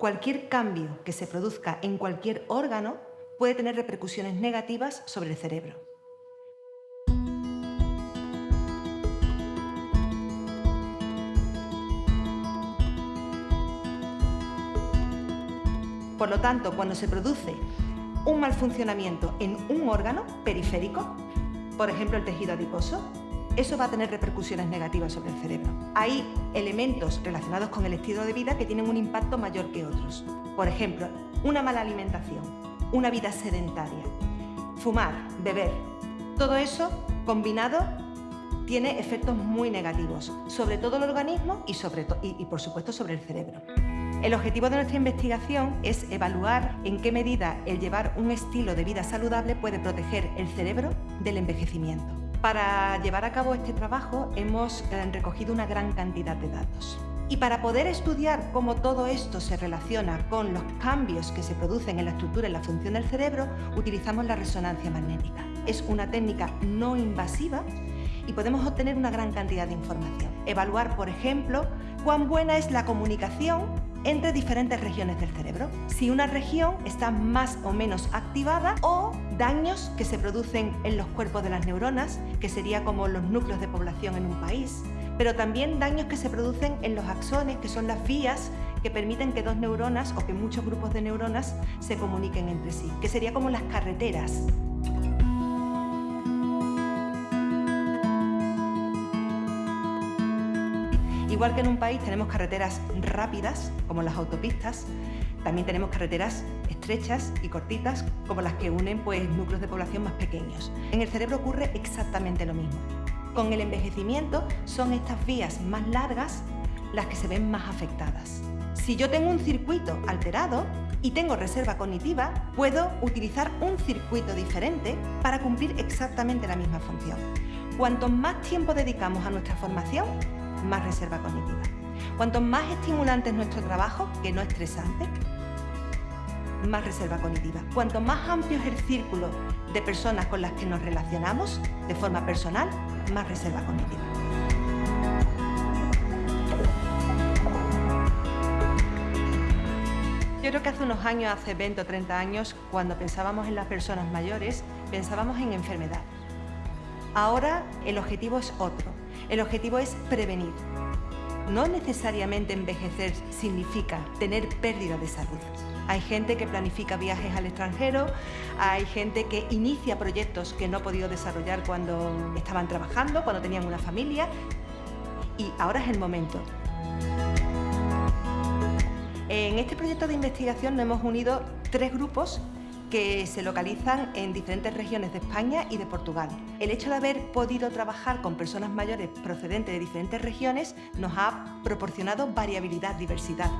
Cualquier cambio que se produzca en cualquier órgano puede tener repercusiones negativas sobre el cerebro. Por lo tanto, cuando se produce un mal funcionamiento en un órgano periférico, por ejemplo el tejido adiposo, eso va a tener repercusiones negativas sobre el cerebro. Hay elementos relacionados con el estilo de vida que tienen un impacto mayor que otros. Por ejemplo, una mala alimentación, una vida sedentaria, fumar, beber, todo eso combinado tiene efectos muy negativos sobre todo el organismo y, sobre y por supuesto sobre el cerebro. El objetivo de nuestra investigación es evaluar en qué medida el llevar un estilo de vida saludable puede proteger el cerebro del envejecimiento. Para llevar a cabo este trabajo hemos eh, recogido una gran cantidad de datos. Y para poder estudiar cómo todo esto se relaciona con los cambios que se producen en la estructura y la función del cerebro, utilizamos la resonancia magnética. Es una técnica no invasiva y podemos obtener una gran cantidad de información. Evaluar, por ejemplo, cuán buena es la comunicación entre diferentes regiones del cerebro. Si una región está más o menos activada o daños que se producen en los cuerpos de las neuronas, que sería como los núcleos de población en un país, pero también daños que se producen en los axones, que son las vías que permiten que dos neuronas o que muchos grupos de neuronas se comuniquen entre sí, que sería como las carreteras Igual que en un país tenemos carreteras rápidas, como las autopistas, también tenemos carreteras estrechas y cortitas, como las que unen pues, núcleos de población más pequeños. En el cerebro ocurre exactamente lo mismo. Con el envejecimiento son estas vías más largas las que se ven más afectadas. Si yo tengo un circuito alterado y tengo reserva cognitiva, puedo utilizar un circuito diferente para cumplir exactamente la misma función. Cuanto más tiempo dedicamos a nuestra formación, más reserva cognitiva. Cuanto más estimulante es nuestro trabajo, que no estresante, más reserva cognitiva. Cuanto más amplio es el círculo de personas con las que nos relacionamos de forma personal, más reserva cognitiva. Yo creo que hace unos años, hace 20 o 30 años, cuando pensábamos en las personas mayores, pensábamos en enfermedad. Ahora el objetivo es otro. El objetivo es prevenir. No necesariamente envejecer significa tener pérdida de salud. Hay gente que planifica viajes al extranjero, hay gente que inicia proyectos que no ha podido desarrollar cuando estaban trabajando, cuando tenían una familia, y ahora es el momento. En este proyecto de investigación nos hemos unido tres grupos que se localizan en diferentes regiones de España y de Portugal. El hecho de haber podido trabajar con personas mayores procedentes de diferentes regiones nos ha proporcionado variabilidad, diversidad.